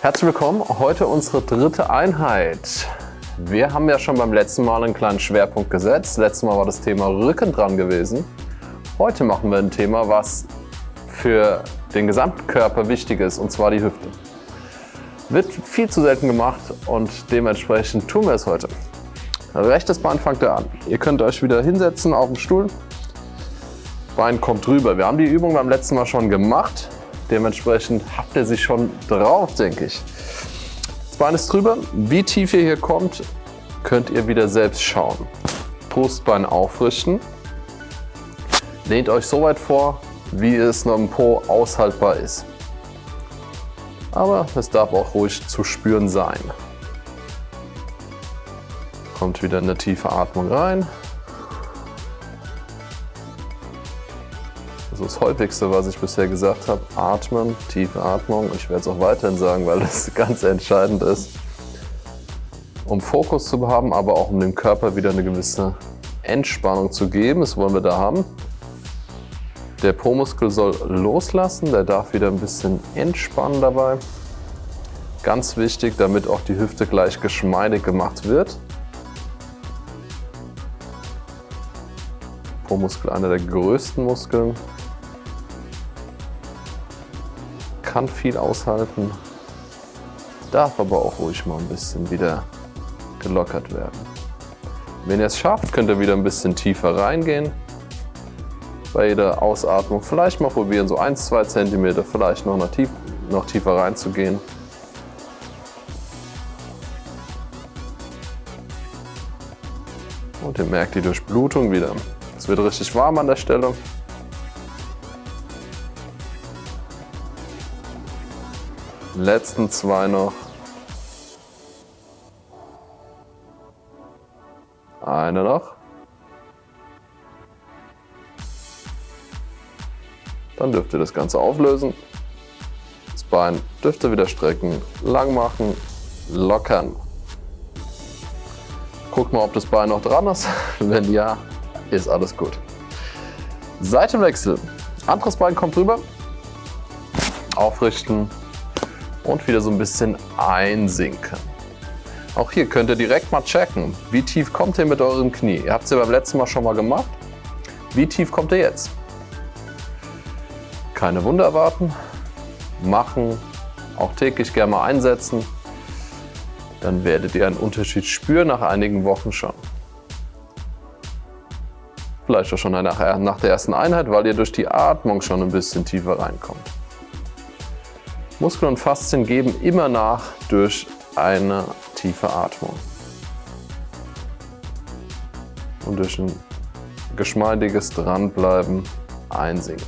Herzlich willkommen, heute unsere dritte Einheit. Wir haben ja schon beim letzten Mal einen kleinen Schwerpunkt gesetzt. Letztes Mal war das Thema Rücken dran gewesen. Heute machen wir ein Thema, was für den gesamten Körper wichtig ist, und zwar die Hüfte. Wird viel zu selten gemacht und dementsprechend tun wir es heute. Rechtes Bein fangt ihr an. Ihr könnt euch wieder hinsetzen auf dem Stuhl. Bein kommt rüber. Wir haben die Übung beim letzten Mal schon gemacht. Dementsprechend habt ihr sich schon drauf, denke ich. Das Bein ist drüber. Wie tief ihr hier kommt, könnt ihr wieder selbst schauen. Brustbein aufrichten. Lehnt euch so weit vor, wie es noch im Po aushaltbar ist. Aber es darf auch ruhig zu spüren sein. Kommt wieder eine tiefe Atmung rein. Das ist das häufigste, was ich bisher gesagt habe. Atmen, tiefe Atmung. Ich werde es auch weiterhin sagen, weil das ganz entscheidend ist, um Fokus zu haben, aber auch um dem Körper wieder eine gewisse Entspannung zu geben. Das wollen wir da haben. Der Po-Muskel soll loslassen, der darf wieder ein bisschen entspannen dabei. Ganz wichtig, damit auch die Hüfte gleich geschmeidig gemacht wird. Po-Muskel einer der größten Muskeln. Kann viel aushalten, darf aber auch ruhig mal ein bisschen wieder gelockert werden. Wenn ihr es schafft, könnt ihr wieder ein bisschen tiefer reingehen bei jeder Ausatmung vielleicht mal probieren, so 1-2 cm vielleicht noch, tief, noch tiefer reinzugehen. Und ihr merkt die Durchblutung wieder. Es wird richtig warm an der Stelle. Letzten zwei noch. Eine noch. Dann dürft ihr das Ganze auflösen. Das Bein dürft ihr wieder strecken, lang machen, lockern. Guckt mal, ob das Bein noch dran ist. Wenn ja, ist alles gut. Seitenwechsel. Anderes Bein kommt rüber. Aufrichten und wieder so ein bisschen einsinken. Auch hier könnt ihr direkt mal checken, wie tief kommt ihr mit eurem Knie. Ihr habt es ja beim letzten Mal schon mal gemacht. Wie tief kommt ihr jetzt? keine Wunder erwarten, machen, auch täglich gerne mal einsetzen. Dann werdet ihr einen Unterschied spüren nach einigen Wochen schon. Vielleicht auch schon nach, der ersten Einheit, weil ihr durch die Atmung schon ein bisschen tiefer reinkommt. Muskeln und Faszien geben immer nach durch eine tiefe Atmung. Und durch ein geschmeidiges Dranbleiben einsinken.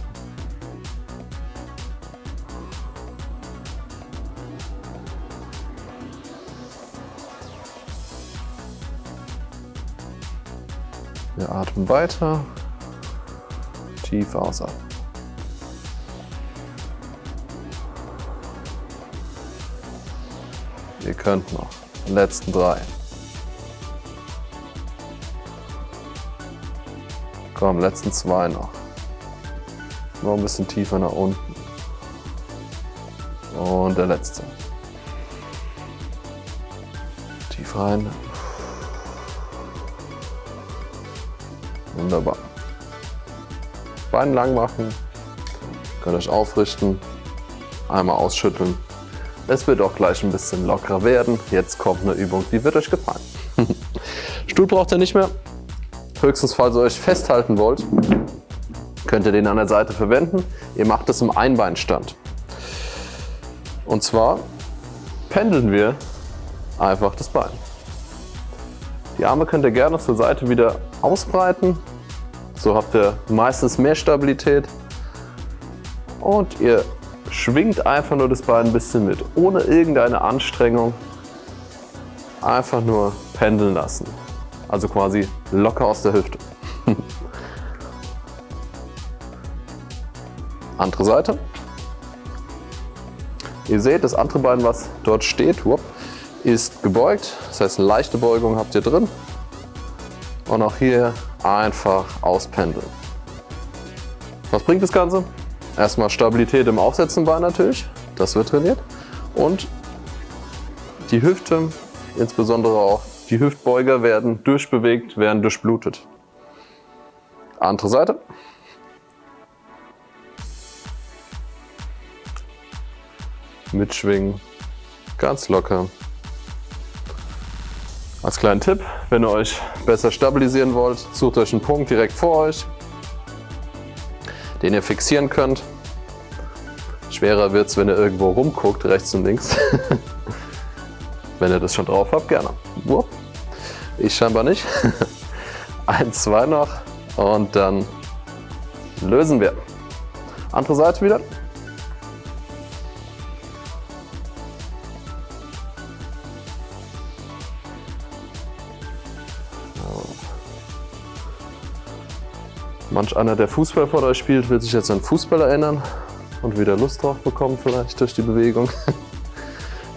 Wir atmen weiter. Tief ausatmen. Ihr könnt noch. Die letzten drei. Komm, letzten zwei noch. Noch ein bisschen tiefer nach unten. Und der letzte. Tief rein. Wunderbar. Bein lang machen, könnt euch aufrichten, einmal ausschütteln. Es wird auch gleich ein bisschen lockerer werden. Jetzt kommt eine Übung, die wird euch gefallen. Stuhl braucht ihr nicht mehr. Höchstens, falls ihr euch festhalten wollt, könnt ihr den an der Seite verwenden. Ihr macht es im Einbeinstand. Und zwar pendeln wir einfach das Bein. Die Arme könnt ihr gerne zur Seite wieder ausbreiten. So habt ihr meistens mehr Stabilität. Und ihr schwingt einfach nur das Bein ein bisschen mit, ohne irgendeine Anstrengung. Einfach nur pendeln lassen. Also quasi locker aus der Hüfte. andere Seite. Ihr seht, das andere Bein, was dort steht, ist gebeugt. Das heißt, eine leichte Beugung habt ihr drin. Und auch hier einfach auspendeln. Was bringt das Ganze? Erstmal Stabilität im Aufsetzenbein natürlich, das wird trainiert. Und Die Hüfte, insbesondere auch die Hüftbeuger werden durchbewegt, werden durchblutet. Andere Seite. Mitschwingen, ganz locker. Als kleinen Tipp, wenn ihr euch besser stabilisieren wollt, sucht euch einen Punkt direkt vor euch, den ihr fixieren könnt. Schwerer wird es, wenn ihr irgendwo rumguckt, rechts und links. wenn ihr das schon drauf habt, gerne. Ich scheinbar nicht. Eins, zwei noch und dann lösen wir. Andere Seite wieder. Manch einer, der Fußball vor euch spielt, wird sich jetzt an Fußball erinnern und wieder Lust drauf bekommen vielleicht durch die Bewegung.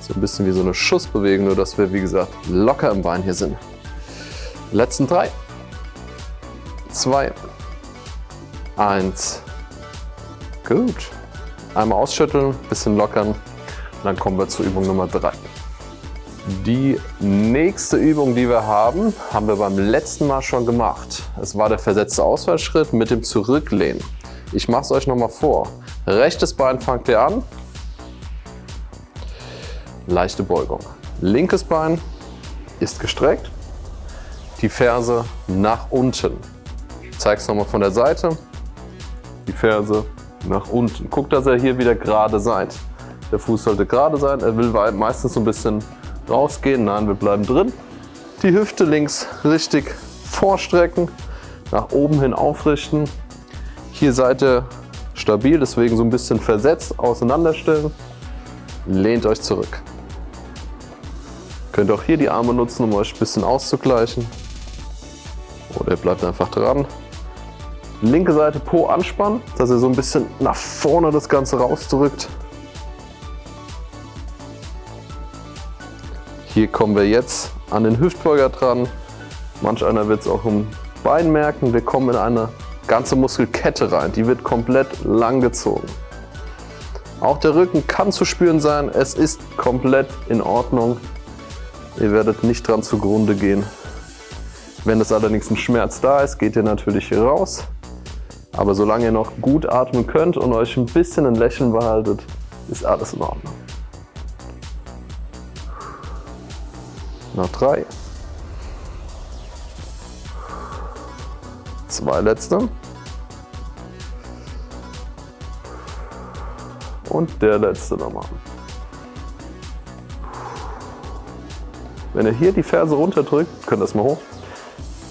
So ein bisschen wie so eine Schussbewegung, nur dass wir, wie gesagt, locker im Bein hier sind. Letzten drei. Zwei. Eins. Gut. Einmal ausschütteln, bisschen lockern. dann kommen wir zur Übung Nummer drei. Die nächste Übung, die wir haben, haben wir beim letzten Mal schon gemacht. Es war der versetzte Ausfallschritt mit dem Zurücklehnen. Ich mache es euch nochmal vor. Rechtes Bein fangt ihr an. Leichte Beugung. Linkes Bein ist gestreckt die Ferse nach unten. Ich zeige es nochmal von der Seite. Die Ferse nach unten. Guckt, dass ihr hier wieder gerade seid. Der Fuß sollte gerade sein. Er will meistens so ein bisschen rausgehen. Nein, wir bleiben drin. Die Hüfte links richtig vorstrecken. Nach oben hin aufrichten. Hier ihr stabil, deswegen so ein bisschen versetzt auseinanderstellen. Lehnt euch zurück. Könnt auch hier die Arme nutzen, um euch ein bisschen auszugleichen. Oder ihr bleibt einfach dran. Linke Seite Po anspannen, dass ihr so ein bisschen nach vorne das Ganze rausdrückt. Hier kommen wir jetzt an den Hüftbeuger dran. Manch einer wird es auch im Bein merken. Wir kommen in eine ganze Muskelkette rein. Die wird komplett lang gezogen. Auch der Rücken kann zu spüren sein. Es ist komplett in Ordnung. Ihr werdet nicht dran zugrunde gehen. Wenn es allerdings ein Schmerz da ist, geht ihr natürlich hier raus. Aber solange ihr noch gut atmen könnt und euch ein bisschen ein Lächeln behaltet, ist alles in Ordnung. Noch drei. Zwei letzte. Und der letzte nochmal. Wenn ihr hier die Ferse runterdrückt, könnt ihr das mal hoch,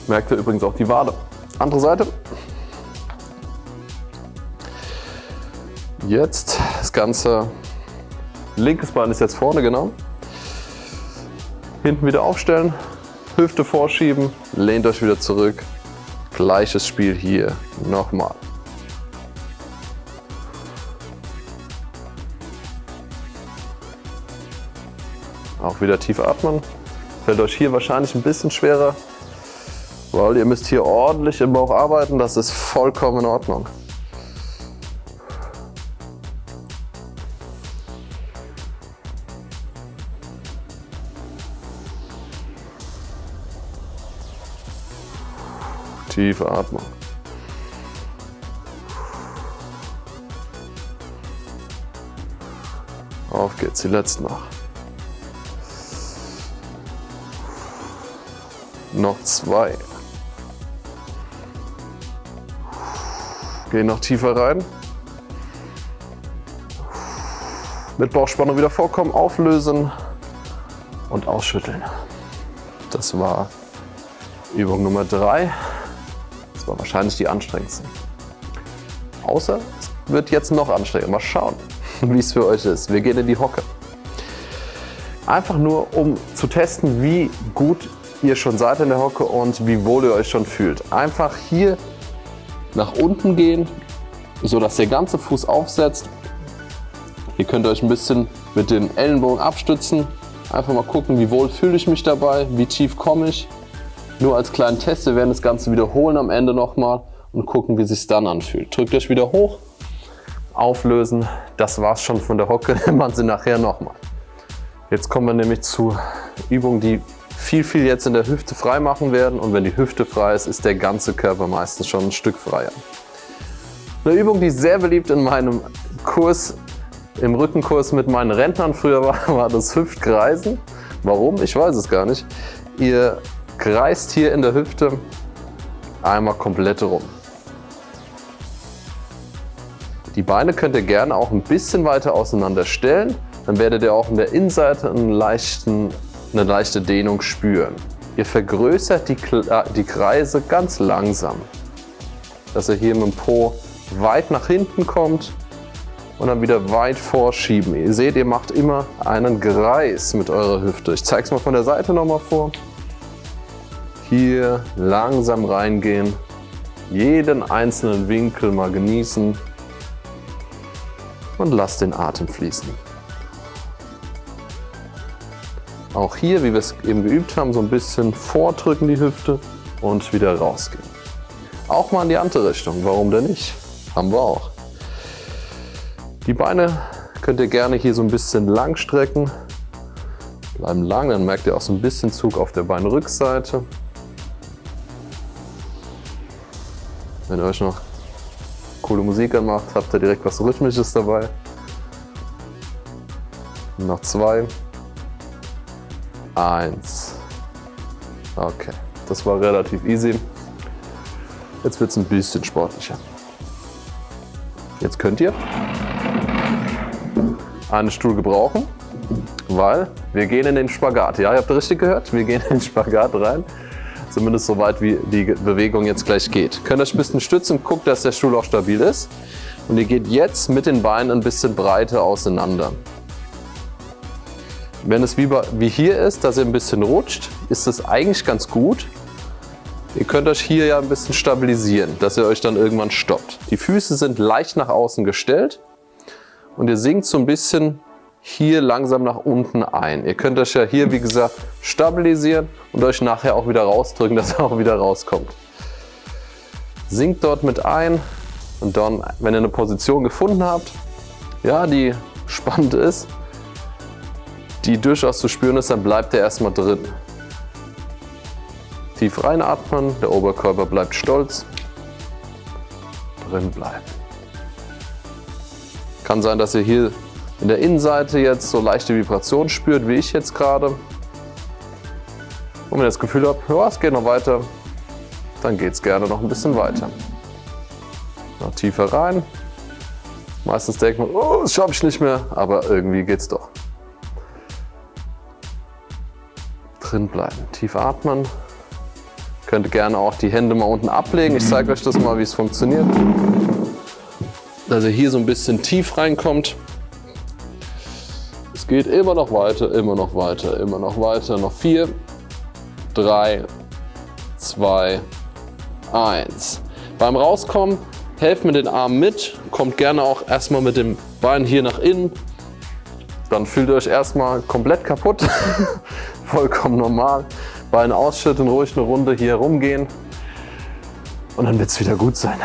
Merkt ihr übrigens auch die Wade. Andere Seite. Jetzt das Ganze, linkes Bein ist jetzt vorne, genau. Hinten wieder aufstellen, Hüfte vorschieben, lehnt euch wieder zurück. Gleiches Spiel hier, nochmal. Auch wieder tief atmen. Fällt euch hier wahrscheinlich ein bisschen schwerer, weil ihr müsst hier ordentlich im Bauch arbeiten, das ist vollkommen in Ordnung. Tiefe Atmung. Auf geht's, die letzten noch. Noch zwei. Gehen noch tiefer rein. Mit Bauchspannung wieder vorkommen, auflösen und ausschütteln. Das war Übung Nummer drei. Das war wahrscheinlich die anstrengendste. Außer es wird jetzt noch anstrengender. Mal schauen, wie es für euch ist. Wir gehen in die Hocke. Einfach nur, um zu testen, wie gut ihr schon seid in der Hocke und wie wohl ihr euch schon fühlt. Einfach hier nach unten gehen, sodass der ganze Fuß aufsetzt. Ihr könnt euch ein bisschen mit den Ellenbogen abstützen. Einfach mal gucken, wie wohl fühle ich mich dabei, wie tief komme ich. Nur als kleinen Test, wir werden das Ganze wiederholen am Ende nochmal und gucken, wie sich dann anfühlt. Drückt euch wieder hoch, auflösen. Das war's schon von der Hocke, man sie nachher nochmal. Jetzt kommen wir nämlich zu Übungen, die viel, viel jetzt in der Hüfte frei machen werden. Und wenn die Hüfte frei ist, ist der ganze Körper meistens schon ein Stück freier. Eine Übung, die sehr beliebt in meinem Kurs, im Rückenkurs mit meinen Rentnern früher war, war das Hüftkreisen. Warum? Ich weiß es gar nicht. Ihr kreist hier in der Hüfte einmal komplett rum. Die Beine könnt ihr gerne auch ein bisschen weiter auseinander stellen. Dann werdet ihr auch in der Innenseite einen leichten eine leichte Dehnung spüren. Ihr vergrößert die, äh, die Kreise ganz langsam, dass ihr hier mit dem Po weit nach hinten kommt und dann wieder weit vorschieben. Ihr seht, ihr macht immer einen Kreis mit eurer Hüfte. Ich zeige es mal von der Seite nochmal vor. Hier langsam reingehen, jeden einzelnen Winkel mal genießen und lasst den Atem fließen. Auch hier, wie wir es eben geübt haben, so ein bisschen vordrücken die Hüfte und wieder rausgehen. Auch mal in die andere Richtung, warum denn nicht? Haben wir auch. Die Beine könnt ihr gerne hier so ein bisschen lang strecken. Bleiben lang, dann merkt ihr auch so ein bisschen Zug auf der Beinrückseite. Wenn ihr euch noch coole Musik anmacht, habt ihr direkt was Rhythmisches dabei. Noch zwei. Eins. Okay, das war relativ easy. Jetzt wird es ein bisschen sportlicher. Jetzt könnt ihr einen Stuhl gebrauchen, weil wir gehen in den Spagat. Ja, ihr habt richtig gehört, wir gehen in den Spagat rein. Zumindest so weit, wie die Bewegung jetzt gleich geht. Könnt euch ein bisschen stützen, guckt, dass der Stuhl auch stabil ist. Und ihr geht jetzt mit den Beinen ein bisschen breiter auseinander. Wenn es wie, hier ist, dass ihr ein bisschen rutscht, ist es eigentlich ganz gut. Ihr könnt euch hier ja ein bisschen stabilisieren, dass ihr euch dann irgendwann stoppt. Die Füße sind leicht nach außen gestellt und ihr sinkt so ein bisschen hier langsam nach unten ein. Ihr könnt euch ja hier, wie gesagt, stabilisieren und euch nachher auch wieder rausdrücken, dass ihr auch wieder rauskommt. Sinkt dort mit ein und dann, wenn ihr eine Position gefunden habt, ja, die spannend ist, die durchaus zu spüren ist, dann bleibt er erstmal drin. Tief reinatmen, der Oberkörper bleibt stolz, drin bleiben. Kann sein, dass ihr hier in der Innenseite jetzt so leichte Vibrationen spürt, wie ich jetzt gerade. Und wenn ihr das Gefühl habt, ja, es geht noch weiter, dann geht es gerne noch ein bisschen weiter. Noch tiefer rein. Meistens denkt man, oh, das schaffe ich nicht mehr, aber irgendwie geht es doch. drin bleiben. Tief atmen. Könnt gerne auch die Hände mal unten ablegen. Ich zeige euch das mal, wie es funktioniert. Dass ihr hier so ein bisschen tief reinkommt. Es geht immer noch weiter, immer noch weiter, immer noch weiter. Noch vier, drei, zwei, eins. Beim Rauskommen helft mir den Arm mit. Kommt gerne auch erstmal mit dem Bein hier nach innen. Dann fühlt ihr euch erstmal komplett kaputt. vollkommen normal. Beine ausschütten, ruhig eine Runde hier rumgehen und dann wird es wieder gut sein.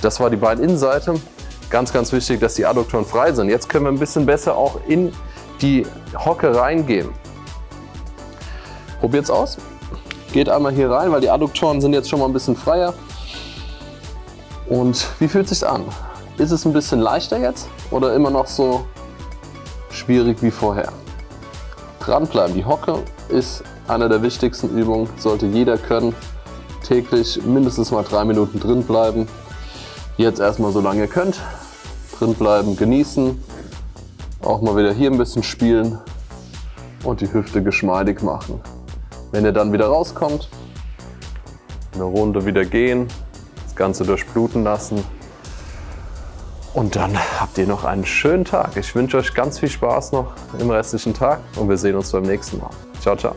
Das war die Beininnenseite. Ganz, ganz wichtig, dass die Adduktoren frei sind. Jetzt können wir ein bisschen besser auch in die Hocke reingehen. Probiert es aus. Geht einmal hier rein, weil die Adduktoren sind jetzt schon mal ein bisschen freier. Und wie fühlt es sich an? Ist es ein bisschen leichter jetzt oder immer noch so schwierig wie vorher? Dranbleiben. Die Hocke ist eine der wichtigsten Übungen, sollte jeder können. Täglich mindestens mal drei Minuten drin bleiben. Jetzt erstmal so lange ihr könnt. Drin bleiben, genießen. Auch mal wieder hier ein bisschen spielen und die Hüfte geschmeidig machen. Wenn ihr dann wieder rauskommt, eine Runde wieder gehen, das Ganze durchbluten lassen und dann habt ihr noch einen schönen Tag. Ich wünsche euch ganz viel Spaß noch im restlichen Tag und wir sehen uns beim nächsten Mal. Ciao, ciao.